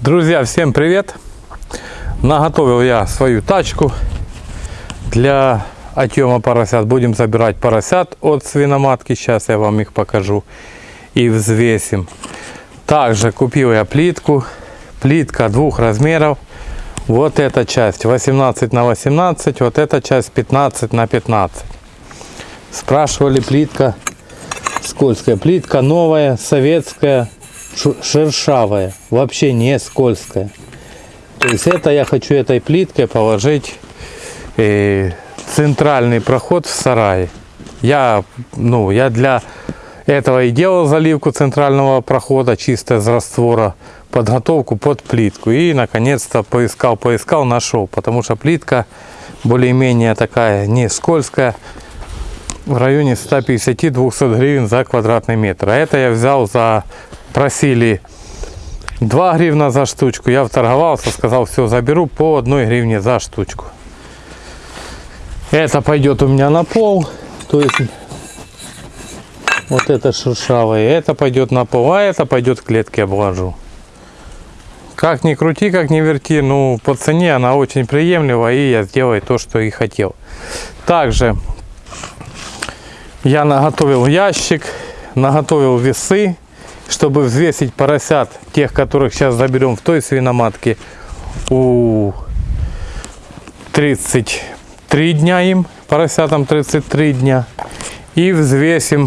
Друзья, всем привет! Наготовил я свою тачку для отъема поросят. Будем забирать поросят от свиноматки. Сейчас я вам их покажу и взвесим. Также купил я плитку. Плитка двух размеров. Вот эта часть 18 на 18, вот эта часть 15 на 15. Спрашивали плитка скользкая. Плитка новая, советская, шершавая, вообще не скользкая. То есть это я хочу этой плиткой положить э, центральный проход в сарае. Я, ну, я для этого и делал заливку центрального прохода чисто из раствора, подготовку под плитку. И наконец-то поискал, поискал, нашел. Потому что плитка более-менее такая не скользкая в районе 150-200 гривен за квадратный метр. А это я взял за... Просили 2 гривна за штучку. Я вторговался, сказал, все, заберу по 1 гривне за штучку. Это пойдет у меня на пол. То есть вот это шершавое. Это пойдет на пол, а это пойдет в клетке обложу. Как ни крути, как ни верти, ну по цене она очень приемлема и я сделаю то, что и хотел. Также я наготовил ящик, наготовил весы, чтобы взвесить поросят, тех, которых сейчас заберем в той свиноматке, у 33 дня им, поросятам 33 дня. И взвесим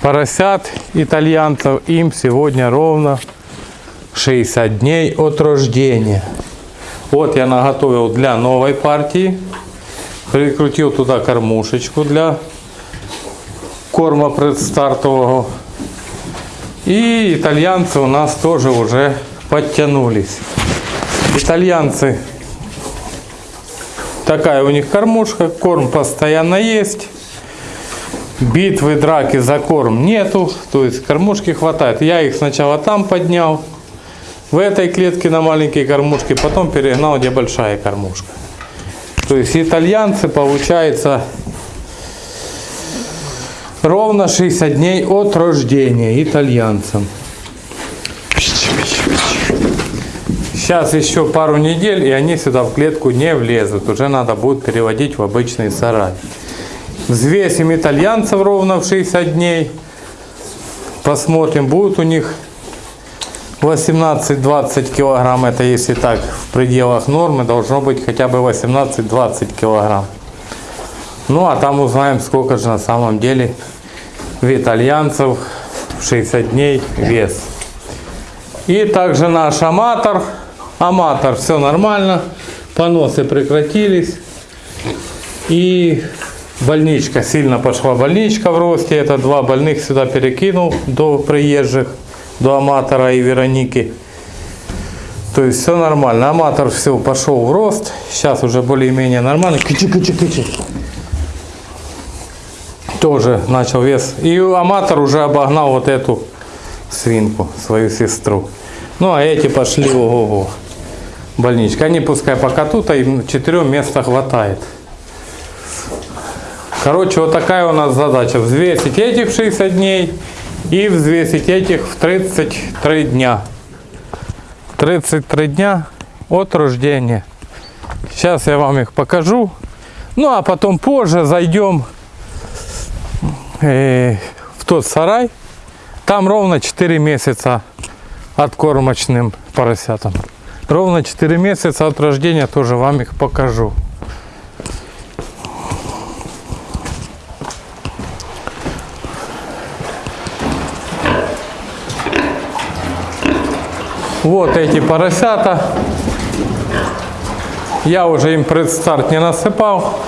поросят итальянцев, им сегодня ровно 60 дней от рождения. Вот я наготовил для новой партии. Прикрутил туда кормушечку для корма предстартового. И итальянцы у нас тоже уже подтянулись. Итальянцы, такая у них кормушка, корм постоянно есть. Битвы, драки за корм нету, то есть кормушки хватает. Я их сначала там поднял, в этой клетке на маленькие кормушки, потом перегнал, где большая кормушка. То есть итальянцы, получается, ровно 60 дней от рождения итальянцам. Сейчас еще пару недель, и они сюда в клетку не влезут. Уже надо будет переводить в обычный сарай. Взвесим итальянцев ровно в 60 дней. Посмотрим, будут у них 18-20 килограмм. Это если так в пределах нормы должно быть хотя бы 18-20 килограмм. Ну а там узнаем, сколько же на самом деле в итальянцев в 60 дней вес. И также наш аматор. Аматор, все нормально. Поносы прекратились. И больничка, сильно пошла больничка в росте. Это два больных сюда перекинул до приезжих, до аматора и Вероники. То есть все нормально. Аматор все пошел в рост. Сейчас уже более-менее нормально. Кычи, кычи, кычи. Тоже начал вес. И аматор уже обогнал вот эту свинку, свою сестру. Ну а эти пошли ого-го. Больничка. Они пускай пока тут, а им четырех места хватает. Короче, вот такая у нас задача. Взвесить этих в 60 дней и взвесить этих в 33 дня. 33 дня от рождения. Сейчас я вам их покажу. Ну а потом позже зайдем э, в тот сарай. Там ровно 4 месяца от кормочным поросятам. Ровно 4 месяца от рождения тоже вам их покажу. Вот эти поросята. Я уже им предстарт не насыпал.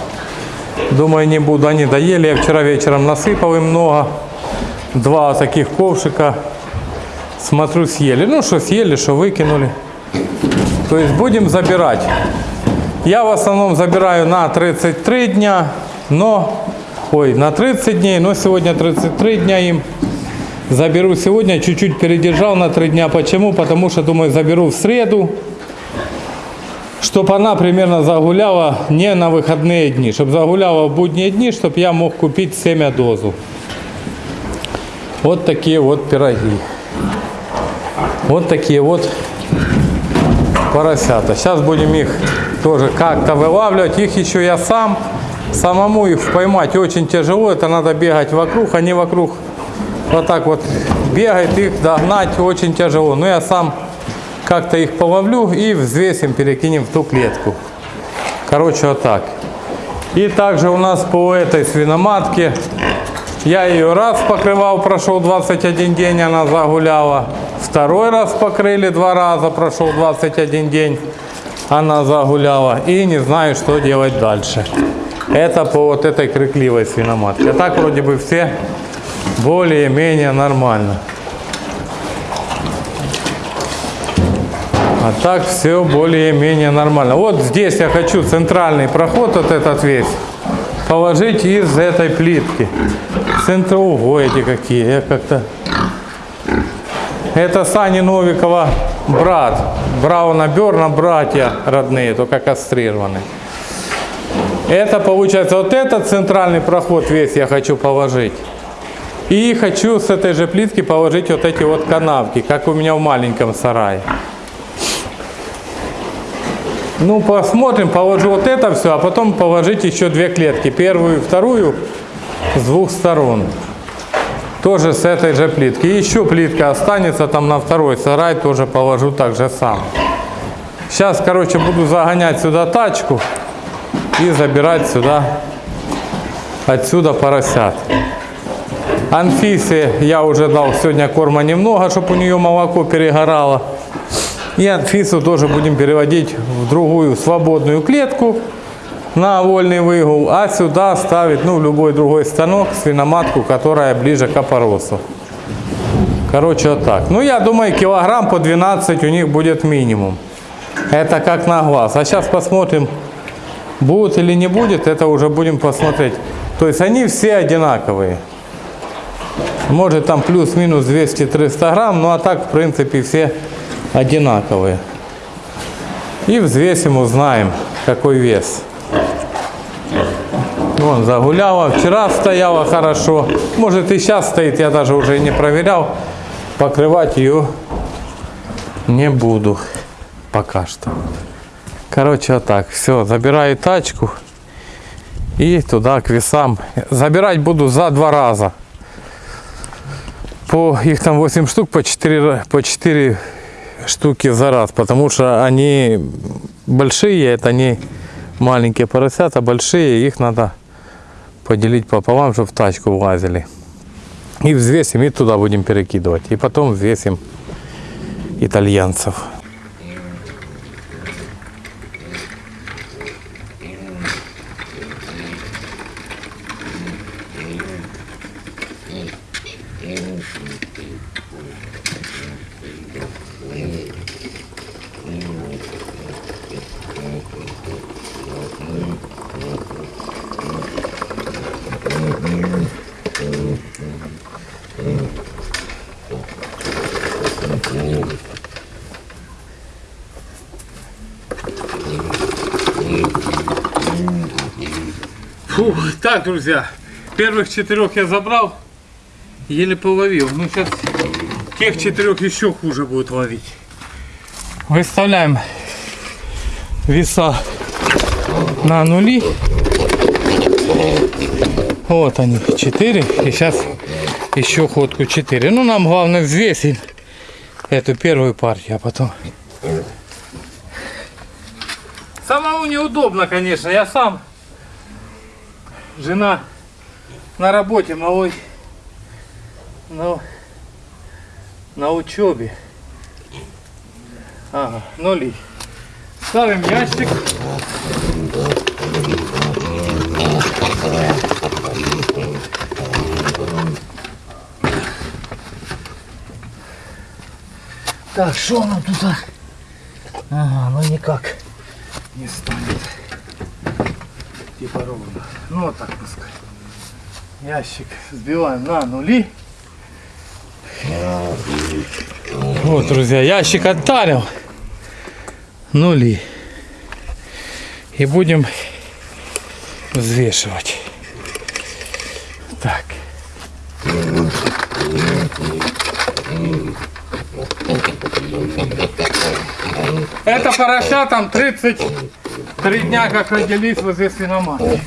Думаю, не буду. Они доели. Я вчера вечером насыпал им много. Два таких ковшика. Смотрю, съели. Ну, что съели, что выкинули. То есть будем забирать. Я в основном забираю на 33 дня, но... Ой, на 30 дней, но сегодня 33 дня им. Заберу сегодня, чуть-чуть передержал на 3 дня. Почему? Потому что, думаю, заберу в среду, Чтобы она примерно загуляла не на выходные дни, чтобы загуляла в будние дни, чтобы я мог купить семя дозу. Вот такие вот пироги. Вот такие вот поросята. Сейчас будем их тоже как-то вылавливать. Их еще я сам. Самому их поймать очень тяжело. Это надо бегать вокруг. Они вокруг вот так вот бегают. Их догнать очень тяжело. Но я сам как-то их половлю и взвесим, перекинем в ту клетку. Короче, вот так. И также у нас по этой свиноматке я ее раз покрывал, прошел 21 день, она загуляла. Второй раз покрыли два раза, прошел 21 день, она загуляла. И не знаю, что делать дальше. Это по вот этой крикливой свиноматке. А так вроде бы все более-менее нормально. А так все более-менее нормально. Вот здесь я хочу центральный проход, вот этот весь, положить из этой плитки. Центроугой эти какие. Я как-то... Это Сани Новикова брат. Брауна Берна братья родные, только кастрированные. Это получается вот этот центральный проход весь я хочу положить. И хочу с этой же плитки положить вот эти вот канавки, как у меня в маленьком сарае. Ну, посмотрим, положу вот это все, а потом положить еще две клетки. Первую и вторую с двух сторон. Тоже с этой же плитки. Еще плитка останется там на второй сарай, тоже положу так же сам. Сейчас, короче, буду загонять сюда тачку и забирать сюда, отсюда поросят. Анфисе я уже дал сегодня корма немного, чтобы у нее молоко перегорало. И Анфису тоже будем переводить в другую свободную клетку на вольный выгул, а сюда ставить, ну, любой другой станок, свиноматку, которая ближе к опоросу. Короче, вот так. Ну, я думаю, килограмм по 12 у них будет минимум. Это как на глаз. А сейчас посмотрим, будет или не будет, это уже будем посмотреть. То есть они все одинаковые. Может там плюс-минус 200-300 грамм, ну а так в принципе все одинаковые. И взвесим, узнаем, какой вес. Вон, загуляла. Вчера стояла хорошо. Может и сейчас стоит, я даже уже не проверял. Покрывать ее не буду пока что. Короче, вот так. Все, забираю тачку и туда к весам. Забирать буду за два раза. По их там 8 штук, по 4, по 4 штуки за раз, потому что они большие, это не маленькие поросята, большие, их надо поделить пополам, чтобы в тачку влазили. И взвесим, и туда будем перекидывать. И потом взвесим итальянцев. Фу, так, друзья, первых четырех я забрал, еле половил. Ну, сейчас тех четырех еще хуже будет ловить. Выставляем веса на нули. Вот они, 4. И сейчас еще ходку 4. Ну, нам главное взвесить эту первую партию, а потом... Самому неудобно, конечно. Я сам, жена на работе, малой на, на учебе. Ага, нули. Ставим ящик. Так, что нам тут? а? Ага, ну никак не станет. Типа ровно. Ну вот так пускай. Ящик сбиваем на нули. Вот, друзья, ящик оттарил. Нули. И будем взвешивать. Так. Это поросятам 33 дня, как родились возле свиноматки.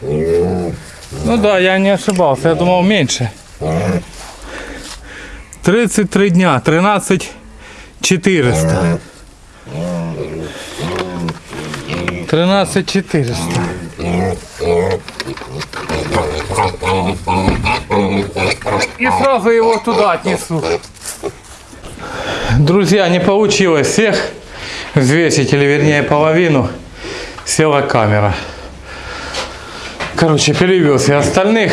Ну да, я не ошибался, я думал меньше. 33 дня, 13 400. 13 400. И сразу его туда отнесу. Друзья, не получилось всех взвесить, или вернее половину. Села камера. Короче, перевез я остальных.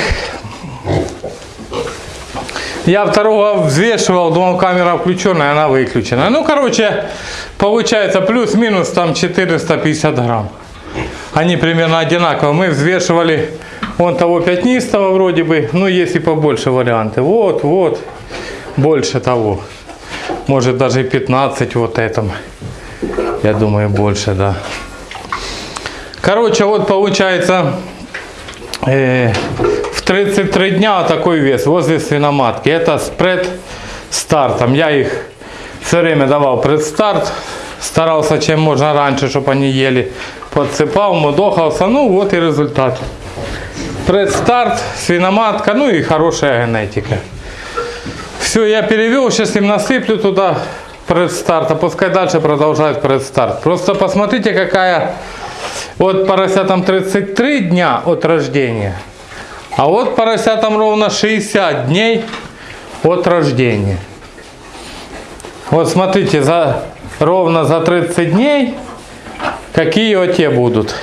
Я второго взвешивал, думал камера включенная, она выключена. Ну, короче, получается плюс-минус там 450 грамм. Они примерно одинаково. Мы взвешивали вон того пятнистого вроде бы, ну есть и побольше варианты. Вот, вот, больше того. Может даже и 15 вот этом. Я думаю больше, да. Короче, вот получается э, в 33 дня такой вес возле свиноматки. Это с предстартом. Я их все время давал предстарт. Старался чем можно раньше, чтобы они ели. Подсыпал, мудохался. Ну вот и результат. Предстарт, свиноматка, ну и хорошая генетика. Все, я перевел, сейчас им насыплю туда предстарт, а пускай дальше продолжает предстарт. Просто посмотрите, какая вот поросятам 33 дня от рождения, а вот поросятам ровно 60 дней от рождения. Вот смотрите, за, ровно за 30 дней какие вот те будут.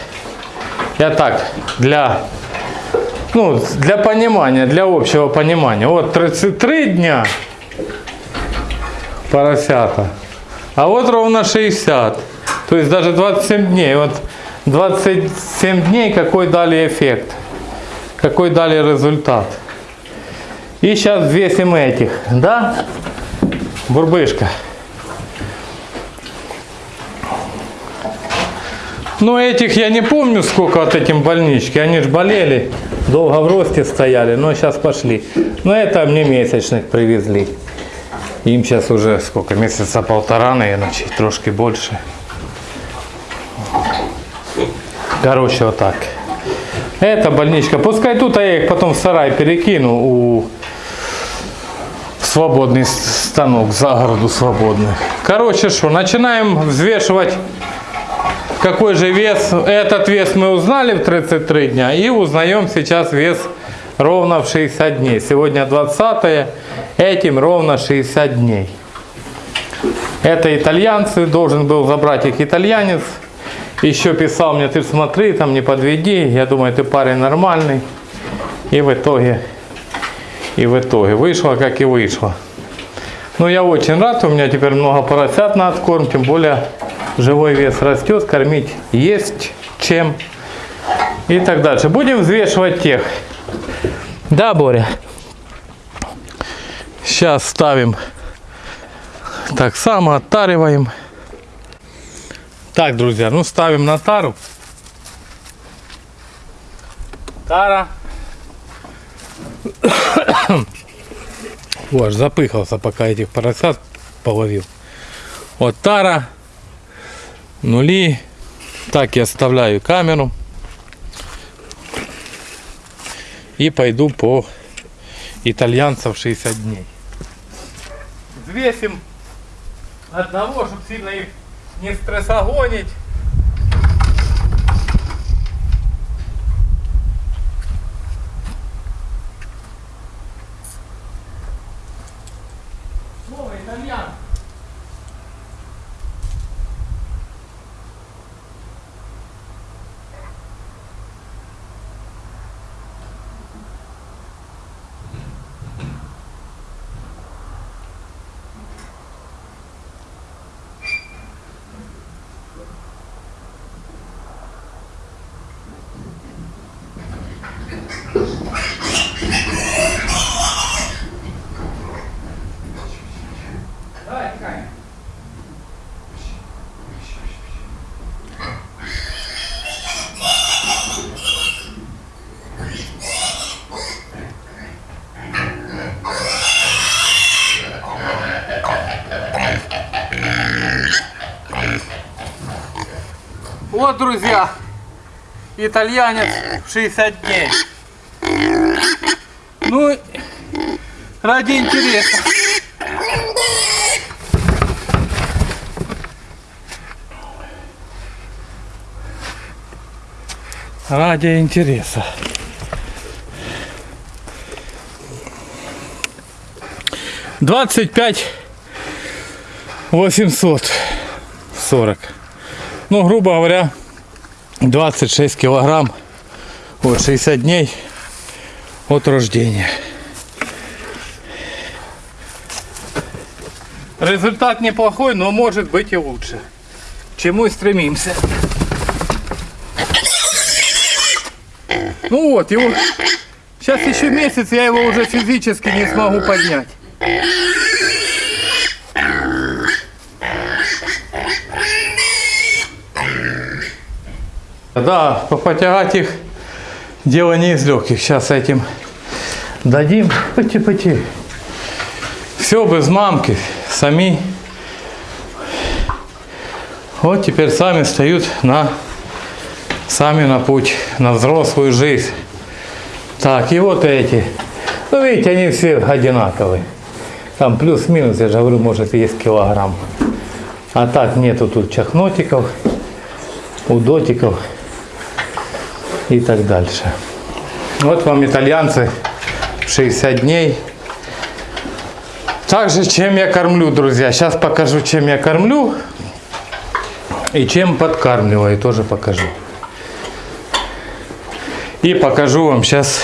Я так, для, ну, для понимания, для общего понимания. Вот 33 дня поросята, а вот ровно 60. То есть даже 27 дней. Вот 27 дней какой дали эффект, какой дали результат. И сейчас взвесим этих, да? Бурбышка. Ну этих я не помню сколько вот этим больнички, они же болели, долго в росте стояли, но сейчас пошли. Но это мне месячных привезли. Им сейчас уже сколько, месяца полтора, наверное, чуть трошки больше. Короче, вот так. Это больничка. Пускай тут, я их потом в сарай перекину у свободный станок, за городу свободный. Короче, что, начинаем взвешивать какой же вес. Этот вес мы узнали в 33 дня и узнаем сейчас вес ровно в 60 дней. Сегодня 20 этим ровно 60 дней. Это итальянцы, должен был забрать их итальянец. Еще писал мне, ты смотри, там не подведи. Я думаю, ты парень нормальный. И в итоге, и в итоге вышло, как и вышло. Ну, я очень рад, у меня теперь много поросят на откорм, тем более живой вес растет, кормить есть чем и так дальше. Будем взвешивать тех. Да, Боря? Сейчас ставим так само, оттариваем. Так, друзья, ну ставим на тару. Тара. О, аж запыхался, пока этих поросят половил. Вот тара. Нули. Так я оставляю камеру. И пойду по итальянцев 60 дней. Взвесим одного, чтобы сильно их не стрессогонить. Друзья, итальянец в 60 дней. Ну, ради интереса. Ради интереса. Двадцать пять восемьсот сорок. Ну, грубо говоря, 26 килограмм. Вот 60 дней от рождения. Результат неплохой, но может быть и лучше. К чему и стремимся. Ну вот, его... Сейчас еще месяц, я его уже физически не смогу поднять. Да, потягать их дело не из легких. Сейчас этим дадим. Пути-пути. Все без мамки. Сами. Вот теперь сами встают на сами на путь, на взрослую жизнь. Так, и вот эти. Ну, видите, они все одинаковые. Там плюс-минус, я же говорю, может есть килограмм. А так нету тут чахнотиков, удотиков и так дальше. Вот вам итальянцы 60 дней. Также чем я кормлю, друзья. Сейчас покажу, чем я кормлю и чем подкармливаю, тоже покажу. И покажу вам сейчас.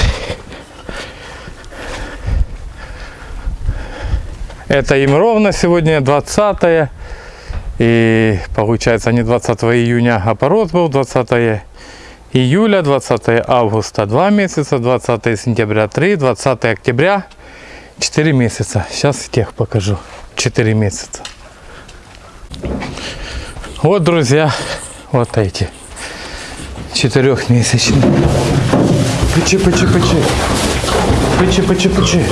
Это им ровно сегодня 20 и получается не 20 июня, а пород был 20 июля, 20 августа 2 месяца, 20 сентября 3, 20 октября 4 месяца. Сейчас тех покажу. 4 месяца. Вот, друзья, вот эти четырехмесячные. Пычи, пычи, пычи. Пычи, пычи, пычи.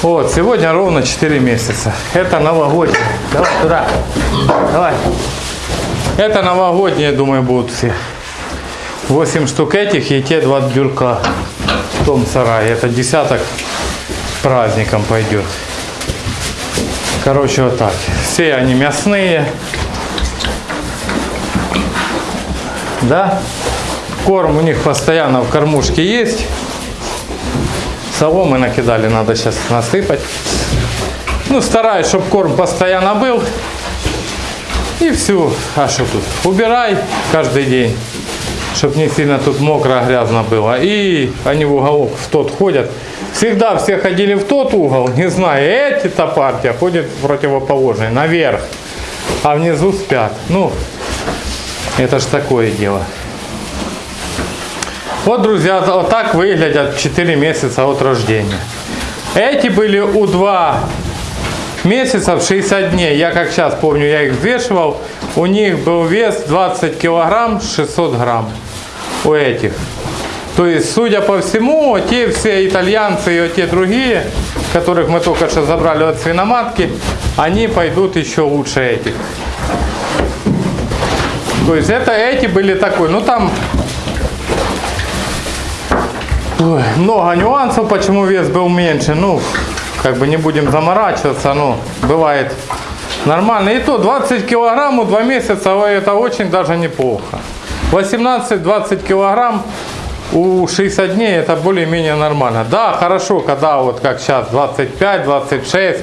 Вот, сегодня ровно 4 месяца. Это новогодние. Давай туда. Давай. Это новогодние, думаю, будут все. 8 штук этих и те два бюрка в том сарае. Это десяток праздником пойдет. Короче, вот так. Все они мясные. Да? Корм у них постоянно в кормушке есть. Соломы накидали, надо сейчас насыпать. Ну, стараюсь, чтобы корм постоянно был. И все. А что тут? Убирай каждый день, чтобы не сильно тут мокро, грязно было. И они в уголок в тот ходят. Всегда все ходили в тот угол, не знаю, эти-то партия ходят в противоположный, наверх. А внизу спят. Ну, это ж такое дело. Вот, друзья, вот так выглядят 4 месяца от рождения. Эти были у 2 месяца в 60 дней. Я как сейчас помню, я их взвешивал. У них был вес 20 килограмм 600 грамм. У этих. То есть, судя по всему, те все итальянцы и те другие, которых мы только что забрали от свиноматки, они пойдут еще лучше этих. То есть это эти были такой, ну там ой, много нюансов, почему вес был меньше. Ну, как бы не будем заморачиваться, ну, бывает нормально. И то 20 килограмм 2 месяца, это очень даже неплохо. 18-20 килограмм у 60 дней это более-менее нормально. Да, хорошо, когда вот как сейчас 25, 26,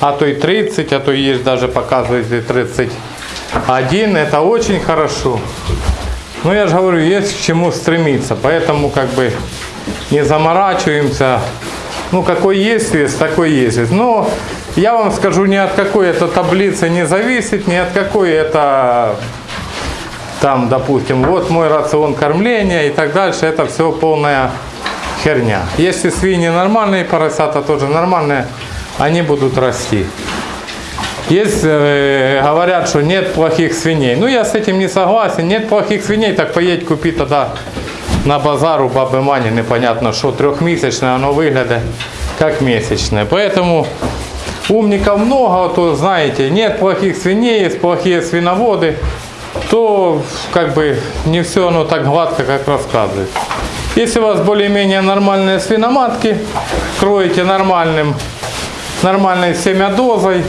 а то и 30, а то есть даже показывает и 31, это очень хорошо. Но я же говорю, есть к чему стремиться, поэтому как бы не заморачиваемся. Ну, какой есть вес, такой есть вес. Но я вам скажу, ни от какой это таблицы не зависит, ни от какой это там, допустим, вот мой рацион кормления и так дальше, это все полная херня. Если свиньи нормальные, поросята тоже нормальные, они будут расти. Есть, э, говорят, что нет плохих свиней. Ну, я с этим не согласен. Нет плохих свиней, так поедь купи тогда на базару баби Мані, непонятно, що трьохмісячне, воно виглядає как месячное. Поэтому умников много, то знаете, нет плохих свиней, есть плохие свиноводы. то как бы не все оно так гладко, как рассказывает. Если у вас более-менее нормальные свиноматки, кроете нормальным, нормальной семядозой,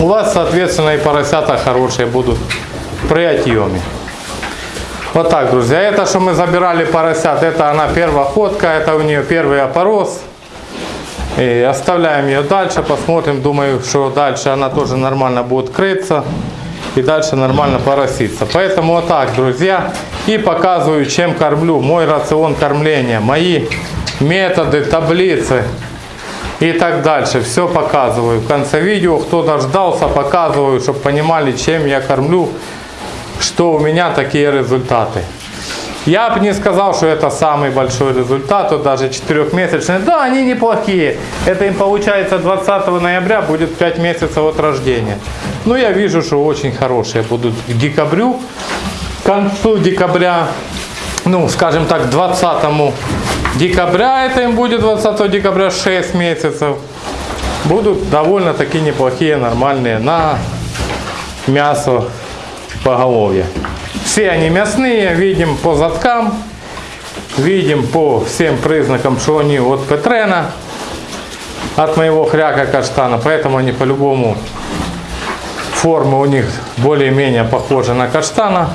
у вас, соответственно, и поросята хорошие будут при отъеме. Вот так, друзья. Это, что мы забирали поросят, это она первая ходка, это у нее первый опорос. И оставляем ее дальше, посмотрим. Думаю, что дальше она тоже нормально будет крыться. И дальше нормально пороситься. Поэтому вот так, друзья. И показываю, чем кормлю. Мой рацион кормления. Мои методы, таблицы и так дальше. Все показываю. В конце видео, кто дождался, показываю, чтобы понимали, чем я кормлю, что у меня такие результаты. Я бы не сказал, что это самый большой результат, вот даже четырехмесячные. Да, они неплохие. Это им получается 20 ноября будет 5 месяцев от рождения. Но я вижу, что очень хорошие будут к декабрю, к концу декабря, ну, скажем так, 20 декабря, это им будет 20 декабря 6 месяцев. Будут довольно-таки неплохие, нормальные на мясо поголовья. Все они мясные, видим по задкам, видим по всем признакам, что они от Петрена, от моего хряка каштана, поэтому они по-любому формы у них более-менее похожи на каштана.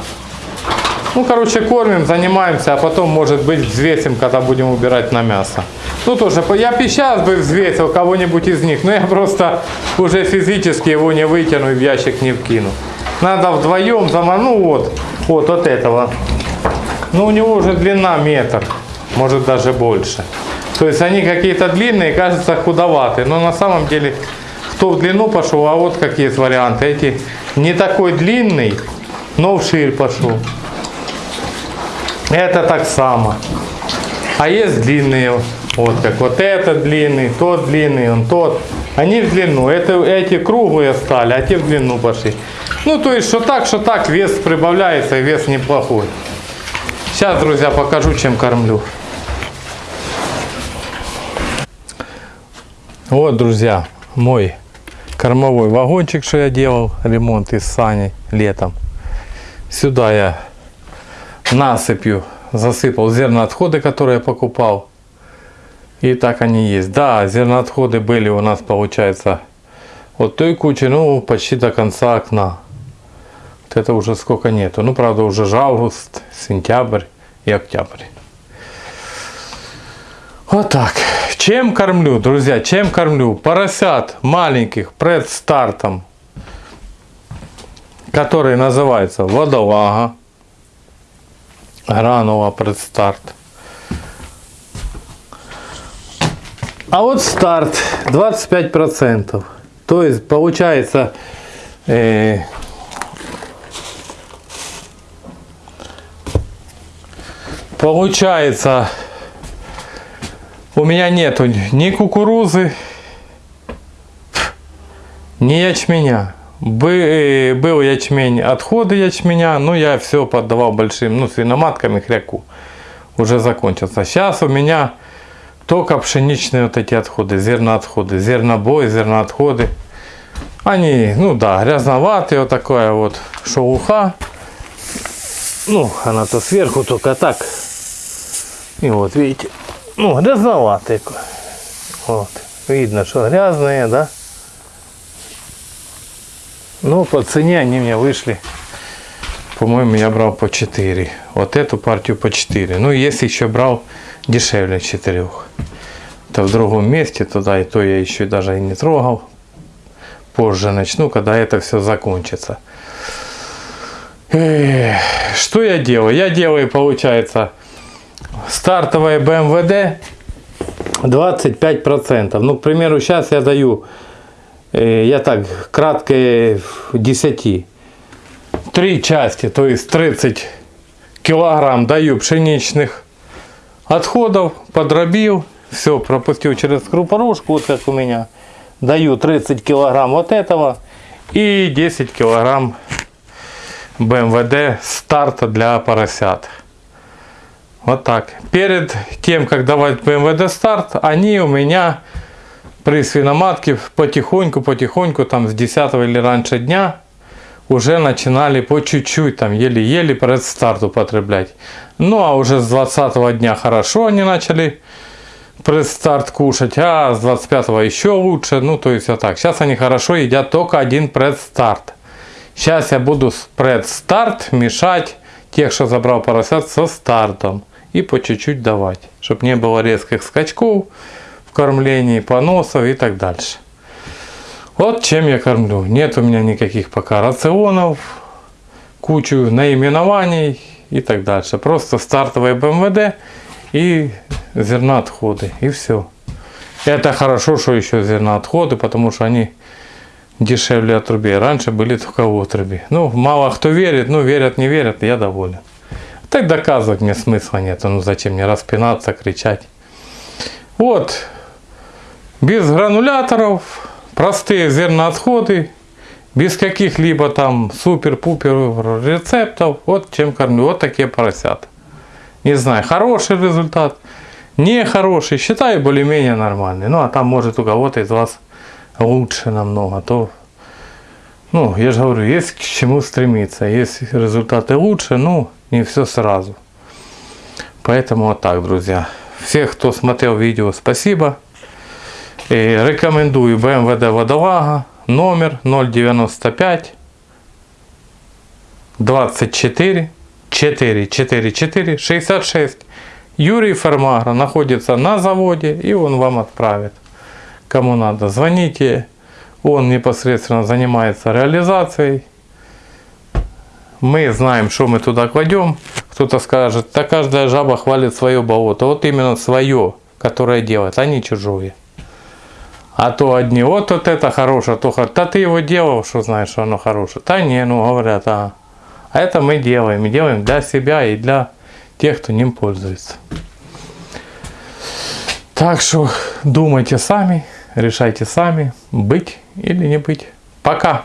Ну, короче, кормим, занимаемся, а потом, может быть, взвесим, когда будем убирать на мясо. Ну, тоже, я бы сейчас бы взвесил кого-нибудь из них, но я просто уже физически его не вытяну и в ящик не вкину. Надо вдвоем, зама- ну вот, от этого. Ну, у него уже длина метр, может даже больше. То есть они какие-то длинные, кажется худоватые, но на самом деле, кто в длину пошел, а вот какие есть варианты. Эти не такой длинный, но вширь пошел. Это так само. А есть длинные, вот как вот этот длинный, тот длинный, он тот. Они в длину. Это, эти круглые стали, а те в длину пошли. Ну, то есть, что так, что так, вес прибавляется, и вес неплохой. Сейчас, друзья, покажу, чем кормлю. Вот, друзья, мой кормовой вагончик, что я делал, ремонт из сани летом. Сюда я насыпью засыпал зерноотходы, которые я покупал. И так они есть. Да, зерноотходы были у нас, получается, вот той кучи, ну, почти до конца окна. Вот это уже сколько нету. Ну, правда, уже же август, сентябрь и октябрь. Вот так. Чем кормлю, друзья, чем кормлю? Поросят маленьких пред стартом, который называется водолага. Гранула предстарт. А вот старт 25%. То есть получается э, получается у меня нету ни кукурузы, ни ячменя. Бы- Был ячмень, отходы ячменя, но я все поддавал большим, ну, свиноматками хряку. Уже закончился. Сейчас у меня только пшеничные вот эти отходы, зерноотходы, зернобой, зерноотходы. Они, ну да, грязноватые, вот такая вот шелуха. Ну, она то сверху только так. И вот, видите, ну, грязноватые. Вот, видно, что грязные, да. Ну, по цене они мне вышли. По-моему, я брал по 4. Вот эту партию по 4. Ну, если еще брал дешевле 4. То в другом месте туда и то я еще даже и не трогал. Позже начну, когда это все закончится. Эх, Что я делаю? Я делаю, получается, стартовое БМВД 25%. Ну, к примеру, сейчас я даю я так кратко 10. Три части, то есть 30 килограмм даю пшеничных отходов, подробил, все, пропустил через крупорушку, вот как у меня. Даю 30 килограмм вот этого и 10 килограмм БМВД старта для поросят. Вот так. Перед тем, как давать БМВД старт, они у меня при свиноматке потихоньку, потихоньку, там с 10 или раньше дня, уже начинали по чуть-чуть, там еле-еле предстарт употреблять. Ну а уже с 20 дня хорошо они начали предстарт кушать, а с 25 еще лучше. Ну то есть вот так. Сейчас они хорошо едят только один предстарт. Сейчас я буду с предстарт мешать тех, что забрал поросят со стартом. И по чуть-чуть давать, чтобы не было резких скачков в кормлении, поносов и так дальше. Вот чем я кормлю. Нет у меня никаких пока рационов, кучу наименований и так дальше. Просто стартовые БМВД и зерноотходы. И все. Это хорошо, что еще зерноотходы, потому что они дешевле отрубей. Раньше были только отруби. Ну, мало кто верит, ну, верят, не верят, я доволен. Так доказывать мне смысла нет. Ну, зачем мне распинаться, кричать. Вот. Без грануляторов, простые зерноотходы, без каких-либо там супер-пупер рецептов. Вот чем кормлю. Вот такие поросята. Не знаю, хороший результат, нехороший. Считаю более-менее нормальный. Ну, а там может у кого-то из вас лучше намного. То, ну, я же говорю, есть к чему стремиться. Есть результаты лучше, ну, не все сразу. Поэтому вот так, друзья. Всех, кто смотрел видео, спасибо. И рекомендую БМВД Водолага, номер 095 24 444 66. Юрий Фермагра находится на заводе и он вам отправит. Кому надо, звоните. Он непосредственно занимается реализацией. Мы знаем, что мы туда кладем. Кто-то скажет, да каждая жаба хвалит свое болото. Вот именно свое, которое делает, а не чужое. А то одни, вот, вот это хорошее, то хорошее. Да ты его делал, что знаешь, что оно хорошее. Да не, ну говорят, а. А это мы делаем. Делаем для себя и для тех, кто ним пользуется. Так что думайте сами, решайте сами, быть или не быть. Пока!